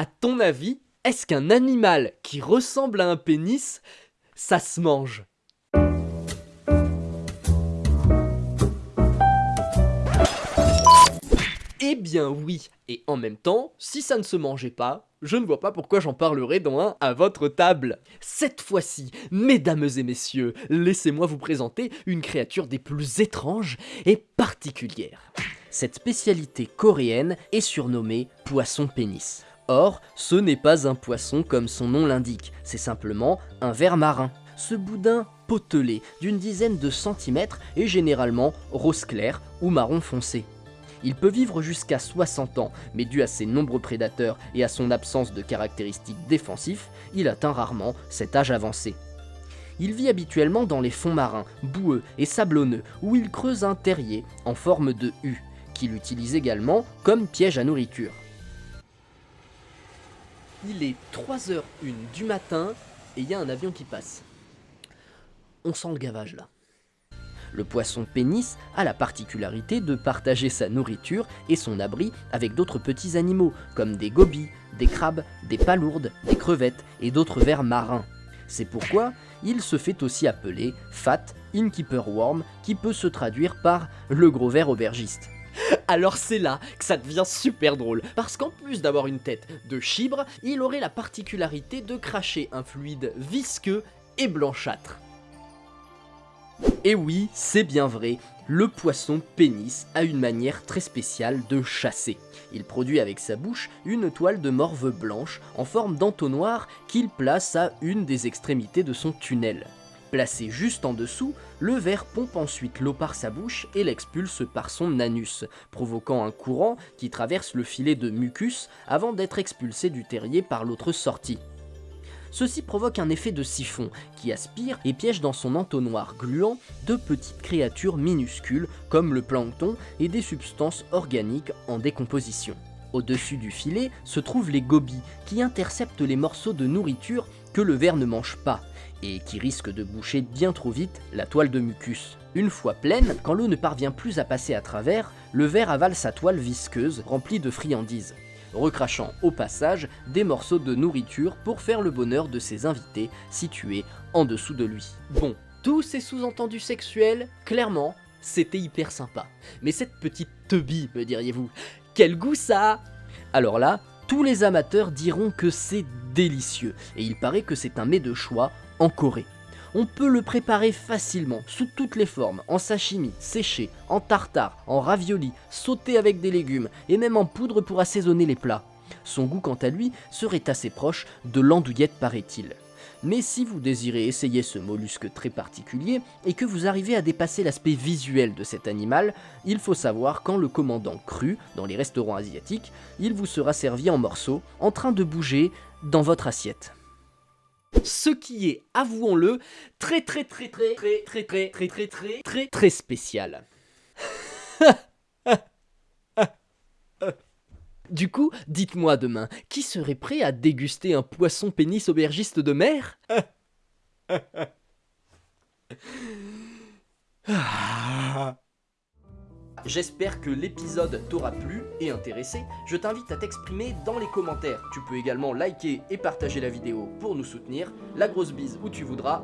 À ton avis, est-ce qu'un animal qui ressemble à un pénis, ça se mange? Eh bien oui, et en même temps, si ça ne se mangeait pas, je ne vois pas pourquoi j'en parlerai dans un à votre table. Cette fois-ci, mesdames et messieurs, laissez-moi vous présenter une créature des plus étranges et particulières. Cette spécialité coréenne est surnommée poisson pénis. Or, ce n'est pas un poisson comme son nom l'indique, c'est simplement un ver marin. Ce boudin potelé d'une dizaine de centimètres est généralement rose clair ou marron foncé. Il peut vivre jusqu'à 60 ans, mais dû à ses nombreux prédateurs et à son absence de caractéristiques défensifs, il atteint rarement cet âge avancé. Il vit habituellement dans les fonds marins, boueux et sablonneux, où il creuse un terrier en forme de U, qu'il utilise également comme piège à nourriture. Il est 3h01 du matin et il y a un avion qui passe. On sent le gavage là. Le poisson pénis a la particularité de partager sa nourriture et son abri avec d'autres petits animaux, comme des gobies, des crabes, des palourdes, des crevettes et d'autres vers marins. C'est pourquoi il se fait aussi appeler Fat Innkeeper Worm, qui peut se traduire par le gros ver aubergiste. Alors c'est là que ça devient super drôle, parce qu'en plus d'avoir une tête de chibre, il aurait la particularité de cracher un fluide visqueux et blanchâtre. Et oui, c'est bien vrai, le poisson pénis a une manière très spéciale de chasser. Il produit avec sa bouche une toile de morve blanche en forme d'entonnoir qu'il place à une des extrémités de son tunnel. Placé juste en dessous, le ver pompe ensuite l'eau par sa bouche et l'expulse par son anus, provoquant un courant qui traverse le filet de mucus avant d'être expulsé du terrier par l'autre sortie. Ceci provoque un effet de siphon qui aspire et piège dans son entonnoir gluant de petites créatures minuscules comme le plancton et des substances organiques en décomposition. Au-dessus du filet se trouvent les gobies qui interceptent les morceaux de nourriture le ver ne mange pas et qui risquent de boucher bien trop vite la toile de mucus. Une fois pleine, quand l'eau ne parvient plus à passer à travers, le ver avale sa toile visqueuse remplie de friandises recrachant au passage des morceaux de nourriture pour faire le bonheur de ses invités situés en dessous de lui. Bon, tous ces sous-entendus sexuels, clairement, c'était hyper sympa. Mais cette petite teubie, me diriez-vous, quel goût ça Alors là, tous les amateurs diront que c'est délicieux, et il paraît que c'est un mets de choix en Corée. On peut le préparer facilement, sous toutes les formes, en sashimi, séché, en tartare, en ravioli, sauté avec des légumes, et même en poudre pour assaisonner les plats. Son goût quant à lui serait assez proche de l'andouillette paraît-il. Mais si vous désirez essayer ce mollusque très particulier et que vous arrivez à dépasser l'aspect visuel de cet animal, il faut savoir qu'en le commandant cru dans les restaurants asiatiques, il vous sera servi en morceaux, en train de bouger dans votre assiette. Ce qui est, avouons-le, très très très très très très très très très très très très spécial. Du coup, dites-moi demain, qui serait prêt à déguster un poisson pénis aubergiste de mer J'espère que l'épisode t'aura plu et intéressé. Je t'invite à t'exprimer dans les commentaires. Tu peux également liker et partager la vidéo pour nous soutenir. La grosse bise où tu voudras